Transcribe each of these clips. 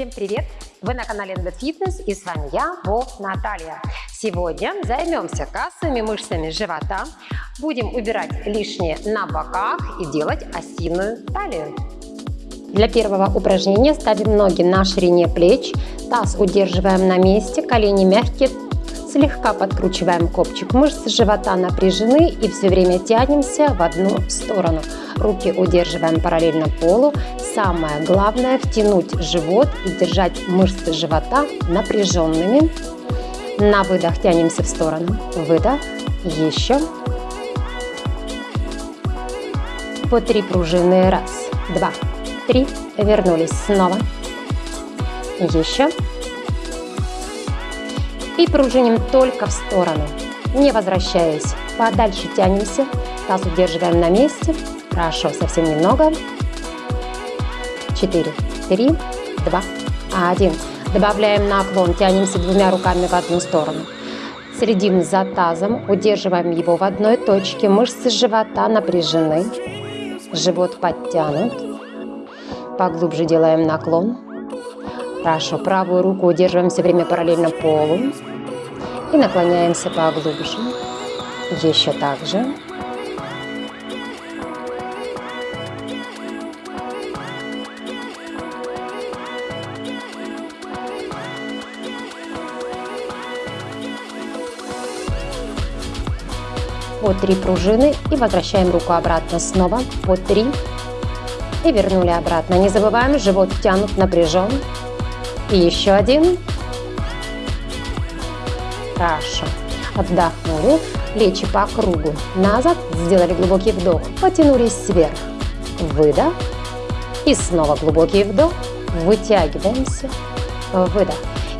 Всем привет! Вы на канале Ended Fitness и с вами я, Бо Наталья. Сегодня займемся кассовыми мышцами живота, будем убирать лишнее на боках и делать осиную талию. Для первого упражнения ставим ноги на ширине плеч, таз удерживаем на месте, колени мягкие, слегка подкручиваем копчик мышц живота напряжены и все время тянемся в одну сторону. Руки удерживаем параллельно полу. Самое главное втянуть живот и держать мышцы живота напряженными. На выдох тянемся в сторону. Выдох. Еще. По три пружины. Раз, два, три. Вернулись снова. Еще. И пружиним только в сторону, не возвращаясь. Подальше тянемся, таз удерживаем на месте. Хорошо, совсем немного. Четыре, три, два, один. Добавляем наклон, тянемся двумя руками в одну сторону. Следим за тазом, удерживаем его в одной точке. Мышцы живота напряжены, живот подтянут. Поглубже делаем наклон. Хорошо, правую руку удерживаем все время параллельно полу. И наклоняемся поглубже. Еще так же. по 3 пружины и возвращаем руку обратно снова по 3 и вернули обратно. Не забываем, живот втянут, напряжен. И еще один. Хорошо. Отдохнули. Плечи по кругу. Назад. Сделали глубокий вдох. Потянулись вверх. Выдох. И снова глубокий вдох. Вытягиваемся. Выдох.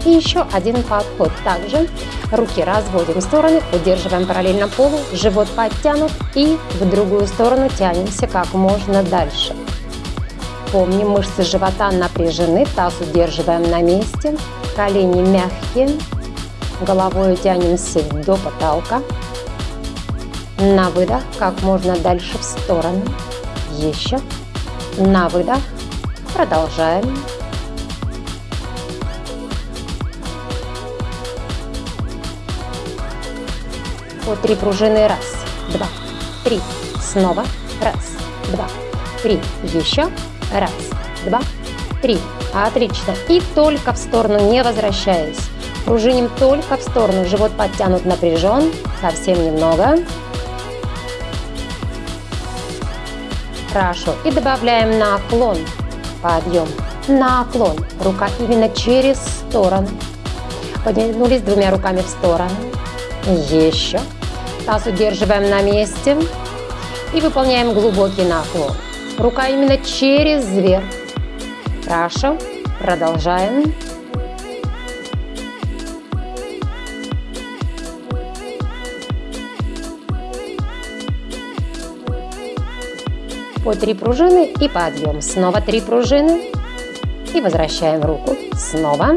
И еще один подход. Также руки разводим в стороны, удерживаем параллельно полу, живот подтянут и в другую сторону тянемся как можно дальше. Помним, мышцы живота напряжены, таз удерживаем на месте, колени мягкие, головой тянемся до потолка. На выдох как можно дальше в сторону. Еще. На выдох. Продолжаем. По три пружины. Раз, два, три. Снова. Раз, два, три. Еще. Раз, два, три. Отлично. И только в сторону, не возвращаясь. Пружиним только в сторону. Живот подтянут, напряжен. Совсем немного. Хорошо. И добавляем наклон. Подъем. Наклон. Рука именно через сторону. Подтянулись двумя руками в сторону. Еще. Таз удерживаем на месте. И выполняем глубокий наклон. Рука именно через верх. Хорошо. Продолжаем. По три пружины и подъем. Снова три пружины. И возвращаем руку. Снова.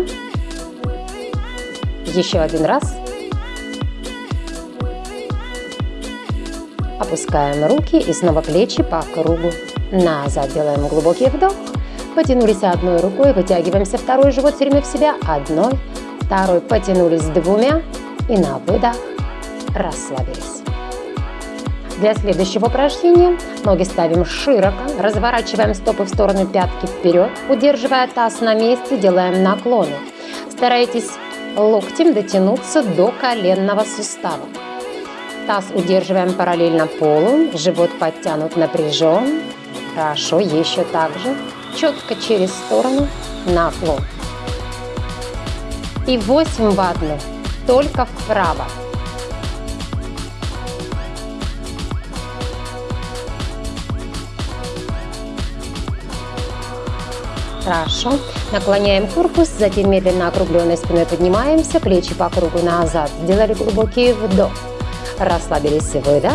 Еще один раз. Опускаем руки и снова плечи по кругу. Назад делаем глубокий вдох. Потянулись одной рукой, вытягиваемся второй живот все время в себя. Одной, второй, потянулись двумя. И на выдох расслабились. Для следующего упражнения ноги ставим широко, разворачиваем стопы в сторону пятки вперед, удерживая таз на месте, делаем наклоны. Старайтесь локтем дотянуться до коленного сустава. Таз удерживаем параллельно полу, живот подтянут, напряжен. Хорошо, еще так же. Четко через сторону, наклон. И 8 в одну, только вправо. Хорошо. Наклоняем корпус, затем медленно округленной спиной поднимаемся, плечи по кругу назад. Сделали глубокий вдох. Расслабились, выдох.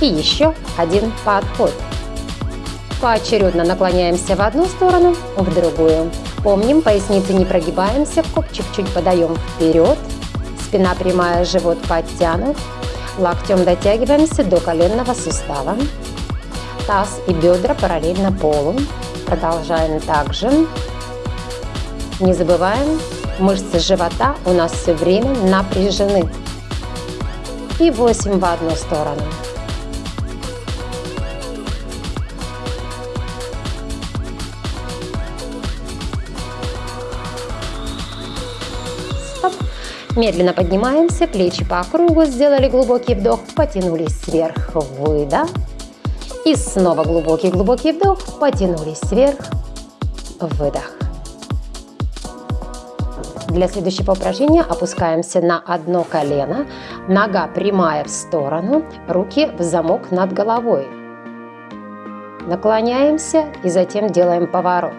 И еще один подход. Поочередно наклоняемся в одну сторону, в другую. Помним, поясницы не прогибаемся, копчик чуть подаем вперед. Спина прямая, живот подтянут. Локтем дотягиваемся до коленного сустава. Таз и бедра параллельно полу. Продолжаем также. Не забываем, мышцы живота у нас все время напряжены. И 8 в одну сторону. Медленно поднимаемся, плечи по кругу, сделали глубокий вдох, потянулись вверх, выдох. И снова глубокий-глубокий вдох, потянулись вверх, выдох. Для следующего упражнения опускаемся на одно колено, нога прямая в сторону, руки в замок над головой. Наклоняемся и затем делаем поворот.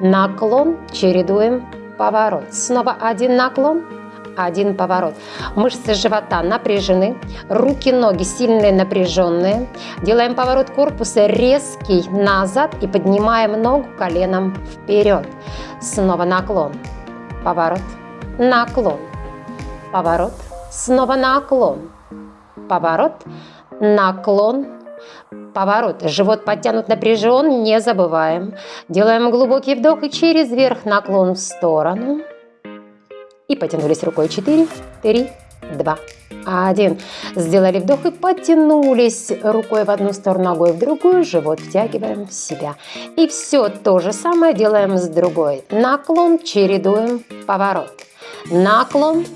Наклон, чередуем поворот. Снова один наклон, один поворот. Мышцы живота напряжены, руки, ноги сильные, напряженные. Делаем поворот корпуса резкий назад и поднимаем ногу коленом вперед. Снова наклон, поворот, наклон, поворот, снова наклон, поворот, наклон, поворот. Живот подтянут напряжен, не забываем. Делаем глубокий вдох и через верх наклон в сторону. И потянулись рукой 4, 3, 2, 1. Сделали вдох и потянулись рукой в одну сторону, ногой в другую, живот втягиваем в себя. И все то же самое делаем с другой. Наклон, чередуем, поворот. Наклон,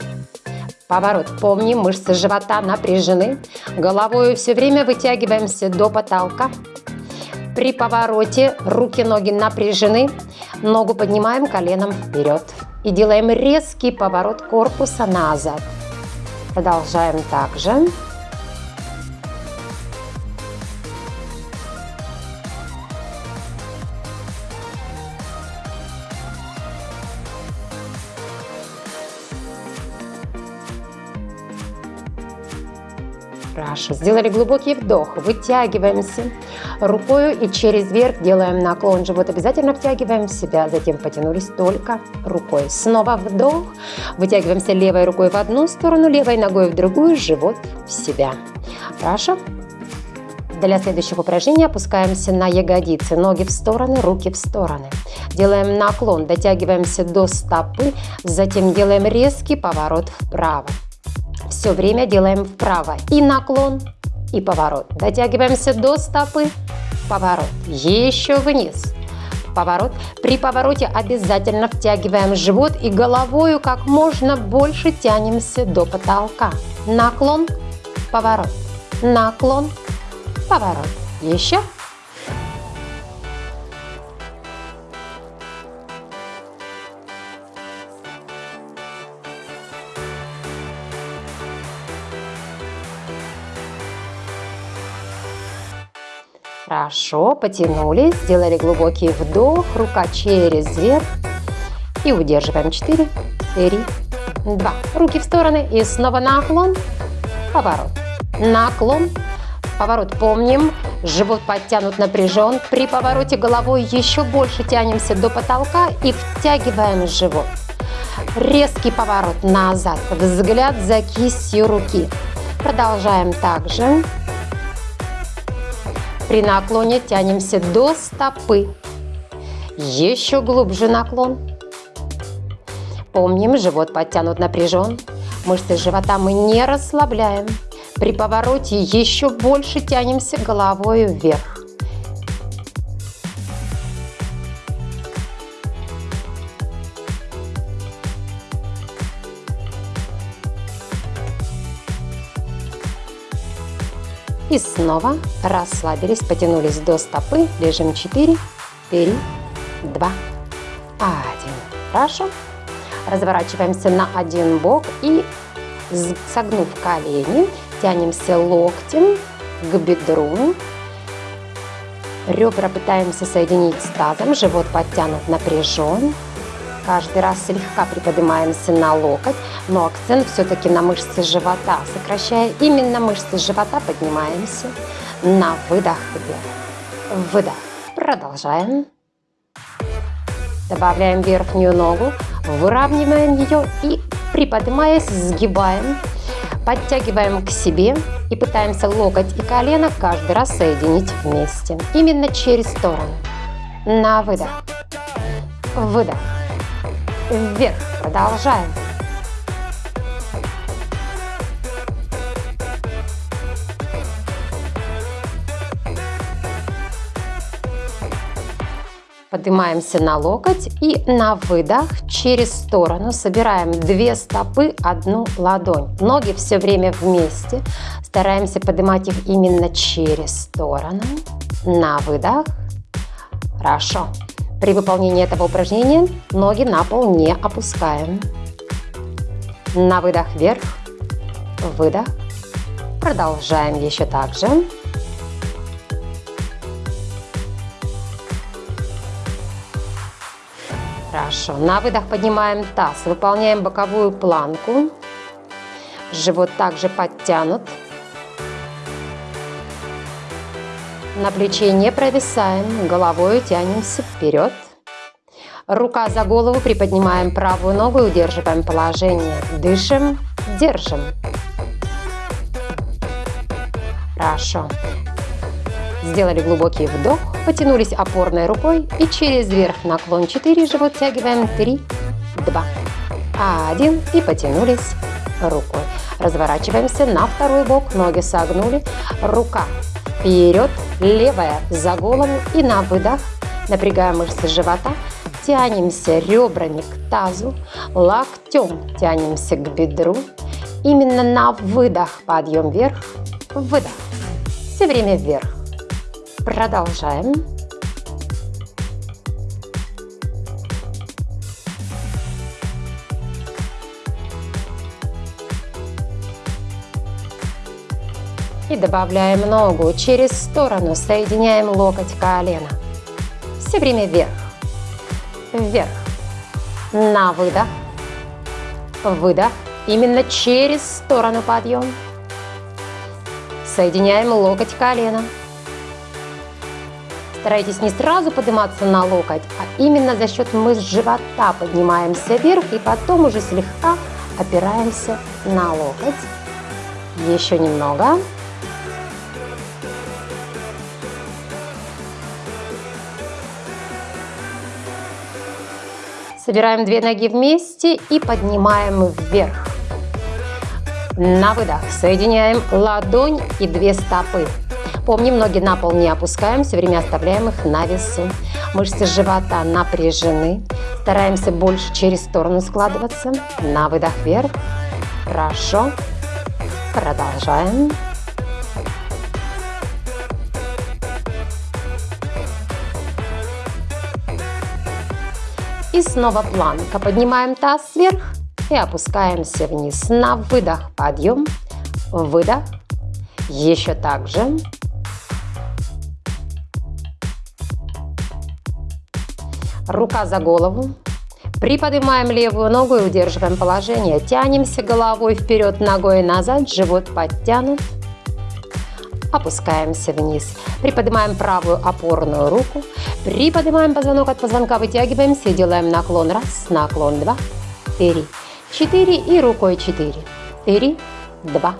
поворот. Помним, мышцы живота напряжены. Головой все время вытягиваемся до потолка. При повороте руки-ноги напряжены. Ногу поднимаем коленом вперед и делаем резкий поворот корпуса назад. Продолжаем также. Хорошо. Сделали глубокий вдох. Вытягиваемся рукой и через верх делаем наклон. Живот обязательно втягиваем в себя. Затем потянулись только рукой. Снова вдох. Вытягиваемся левой рукой в одну сторону, левой ногой в другую. Живот в себя. Хорошо. Для следующего упражнения опускаемся на ягодицы, ноги в стороны, руки в стороны. Делаем наклон, дотягиваемся до стопы, затем делаем резкий поворот вправо все время делаем вправо. И наклон, и поворот. Дотягиваемся до стопы, поворот. Еще вниз, поворот. При повороте обязательно втягиваем живот и головою как можно больше тянемся до потолка. Наклон, поворот, наклон, поворот. Еще. Хорошо, потянулись, сделали глубокий вдох, рука через верх. И удерживаем 4, 3, 2. Руки в стороны и снова наклон, поворот. Наклон, поворот. Помним, живот подтянут, напряжен. При повороте головой еще больше тянемся до потолка и втягиваем живот. Резкий поворот назад, взгляд за кистью руки. Продолжаем также. При наклоне тянемся до стопы. Еще глубже наклон. Помним, живот подтянут напряжен. Мышцы живота мы не расслабляем. При повороте еще больше тянемся головой вверх. И снова расслабились, потянулись до стопы. Лежим 4, 3, 2, 1. Хорошо. Разворачиваемся на один бок и согнув колени, тянемся локтем к бедру. Ребра пытаемся соединить с тазом, живот подтянут, напряжен. Каждый раз слегка приподнимаемся на локоть, но акцент все-таки на мышцы живота. Сокращая именно мышцы живота, поднимаемся на выдох вверх. Выдох. Продолжаем. Добавляем верхнюю ногу, выравниваем ее и, приподнимаясь, сгибаем. Подтягиваем к себе и пытаемся локоть и колено каждый раз соединить вместе. Именно через сторону. На выдох. Выдох вверх. Продолжаем. Поднимаемся на локоть и на выдох через сторону собираем две стопы, одну ладонь. Ноги все время вместе. Стараемся поднимать их именно через сторону. На выдох. Хорошо. При выполнении этого упражнения ноги на пол не опускаем. На выдох вверх. Выдох. Продолжаем еще так же. Хорошо. На выдох поднимаем таз. Выполняем боковую планку. Живот также подтянут. На плече не провисаем. Головой тянемся вперед. Рука за голову, приподнимаем правую ногу и удерживаем положение. Дышим, держим. Хорошо. Сделали глубокий вдох, потянулись опорной рукой и через верх наклон 4, живот тягиваем 3, 2, 1 и потянулись рукой. Разворачиваемся на второй бок, ноги согнули, рука вперед, левая за голову и на выдох напрягаем мышцы живота, тянемся ребрами к тазу, локтем тянемся к бедру. Именно на выдох подъем вверх, выдох. Все время вверх. Продолжаем. И добавляем ногу через сторону, соединяем локоть колено. Все время вверх, вверх. На выдох, выдох. Именно через сторону подъем. Соединяем локоть колено. Старайтесь не сразу подниматься на локоть, а именно за счет мышц живота поднимаемся вверх и потом уже слегка опираемся на локоть. Еще немного. Собираем две ноги вместе и поднимаем вверх. На выдох соединяем ладонь и две стопы. Помним, ноги на пол не опускаем, все время оставляем их на весу. Мышцы живота напряжены. Стараемся больше через сторону складываться. На выдох вверх. Хорошо. Продолжаем. И снова планка. Поднимаем таз вверх и опускаемся вниз. На выдох подъем. Выдох. Еще так же. рука за голову. Приподнимаем левую ногу и удерживаем положение. Тянемся головой вперед, ногой назад, живот подтянут. Опускаемся вниз. Приподнимаем правую опорную руку. Приподнимаем позвонок от позвонка, вытягиваемся и делаем наклон. Раз, наклон, два, три, четыре и рукой четыре. Три, два,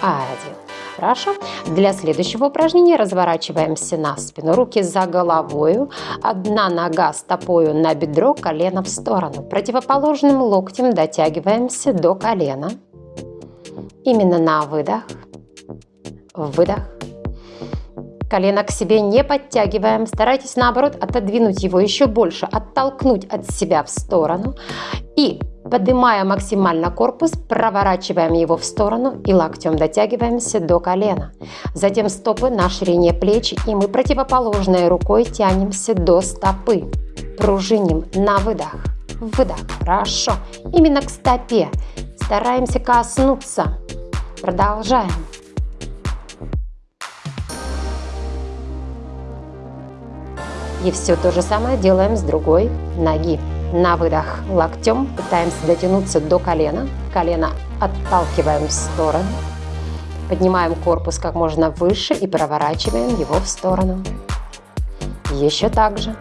один. Хорошо. Для следующего упражнения разворачиваемся на спину. Руки за головой. Одна нога стопою на бедро, колено в сторону. Противоположным локтем дотягиваемся до колена. Именно на выдох. Выдох. Колено к себе не подтягиваем. Старайтесь наоборот отодвинуть его еще больше, оттолкнуть от себя в сторону. И Поднимая максимально корпус, проворачиваем его в сторону и локтем дотягиваемся до колена. Затем стопы на ширине плеч и мы противоположной рукой тянемся до стопы. Пружиним на выдох. Выдох. Хорошо. Именно к стопе. Стараемся коснуться. Продолжаем. И все то же самое делаем с другой ноги. На выдох локтем пытаемся дотянуться до колена. Колено отталкиваем в сторону. Поднимаем корпус как можно выше и проворачиваем его в сторону. Еще так же.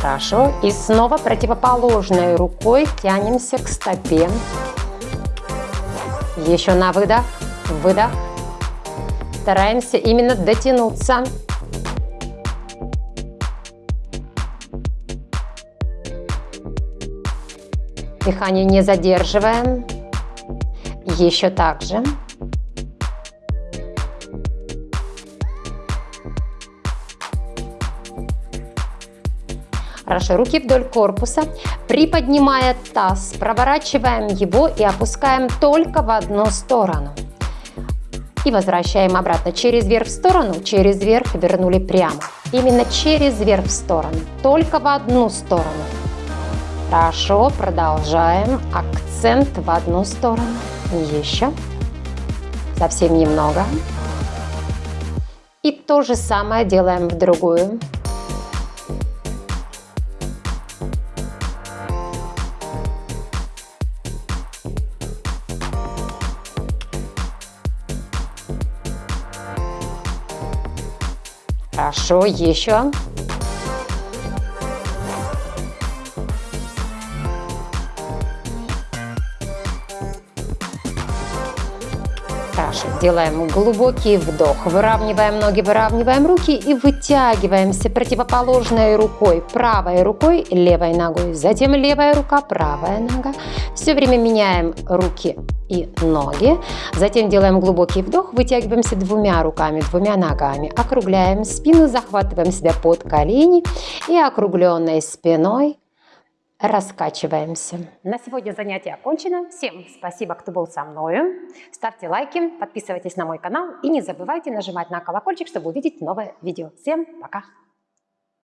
Хорошо. И снова противоположной рукой тянемся к стопе. Еще на выдох. Выдох. Стараемся именно дотянуться. Дыхание не задерживаем. Еще так же. Хорошо, руки вдоль корпуса. Приподнимая таз, проворачиваем его и опускаем только в одну сторону. И возвращаем обратно. Через верх в сторону, через верх вернули прямо. Именно через верх в сторону, только в одну сторону. Хорошо, продолжаем. Акцент в одну сторону. Еще. Совсем немного. И то же самое делаем в другую. Хорошо, еще. Делаем глубокий вдох, выравниваем ноги, выравниваем руки и вытягиваемся противоположной рукой, правой рукой, левой ногой, затем левая рука, правая нога. Все время меняем руки и ноги. Затем делаем глубокий вдох, вытягиваемся двумя руками, двумя ногами, округляем спину, захватываем себя под колени и округленной спиной раскачиваемся. На сегодня занятие окончено. Всем спасибо, кто был со мной. Ставьте лайки, подписывайтесь на мой канал и не забывайте нажимать на колокольчик, чтобы увидеть новое видео. Всем пока!